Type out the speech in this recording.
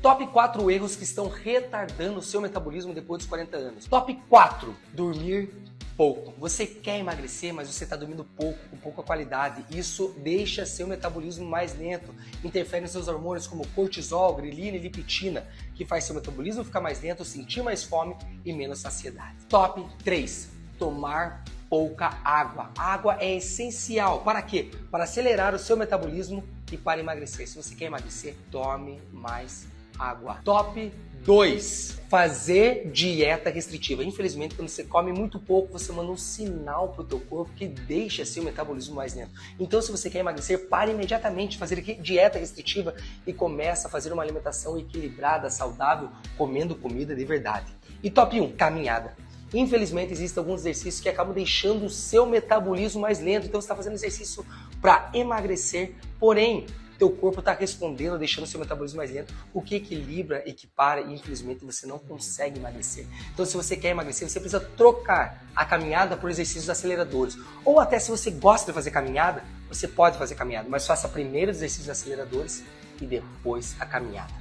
Top 4 erros que estão retardando o seu metabolismo depois dos 40 anos. Top 4. Dormir pouco. Você quer emagrecer, mas você está dormindo pouco, com pouca qualidade. Isso deixa seu metabolismo mais lento, interfere nos seus hormônios como cortisol, grelina e liptina, que faz seu metabolismo ficar mais lento, sentir mais fome e menos saciedade. Top 3. Tomar pouca água. Água é essencial. Para quê? Para acelerar o seu metabolismo e para emagrecer. Se você quer emagrecer, tome mais água. Top 2. Fazer dieta restritiva. Infelizmente, quando você come muito pouco, você manda um sinal para o teu corpo que deixa seu metabolismo mais lento. Então, se você quer emagrecer, pare imediatamente de fazer dieta restritiva e começa a fazer uma alimentação equilibrada, saudável, comendo comida de verdade. E top 1, caminhada. Infelizmente, existem alguns exercícios que acabam deixando o seu metabolismo mais lento. Então, você está fazendo exercício para emagrecer, porém, teu corpo está respondendo, deixando seu metabolismo mais lento, o que equilibra, equipara e infelizmente você não consegue emagrecer. Então se você quer emagrecer, você precisa trocar a caminhada por exercícios aceleradores. Ou até se você gosta de fazer caminhada, você pode fazer caminhada, mas faça primeiro os exercícios aceleradores e depois a caminhada.